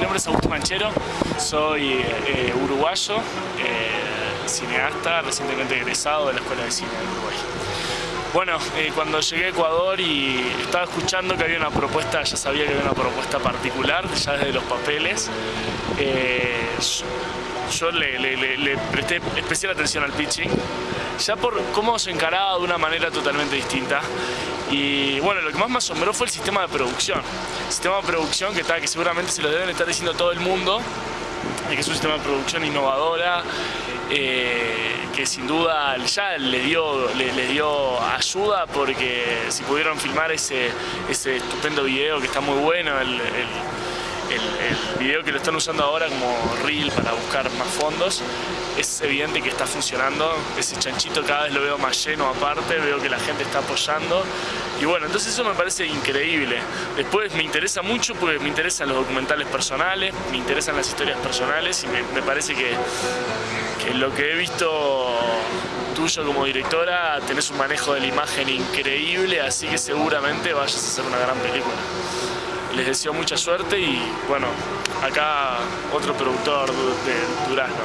mi nombre es Augusto Manchero, soy eh, uruguayo, eh, cineasta, recientemente egresado de la Escuela de Cine de Uruguay. Bueno, eh, cuando llegué a Ecuador y estaba escuchando que había una propuesta, ya sabía que había una propuesta particular, ya desde los papeles, yo le, presté especial atención al pitching, ya por cómo se encaraba de una manera totalmente distinta. Y bueno, lo que más me asombró fue el sistema de producción. Sistema de producción que, está, que seguramente se lo deben estar diciendo todo el mundo, que es un sistema de producción innovadora, eh, que sin duda ya le dio, le, dio ayuda porque si pudieron filmar ese, ese estupendo video que está muy bueno, el, video que lo están usando ahora como reel para buscar más fondos, es evidente que está funcionando, ese chanchito cada vez lo veo más lleno aparte, veo que la gente está apoyando. Y bueno, entonces eso me parece increíble. Después me interesa mucho porque me interesan los documentales personales, me interesan las historias personales y me, parece que, que lo que he visto tuyo como directora tenés un manejo de la imagen increíble, así que seguramente vayas a hacer una gran película les deseo mucha suerte y bueno, acá otro productor de Durazno.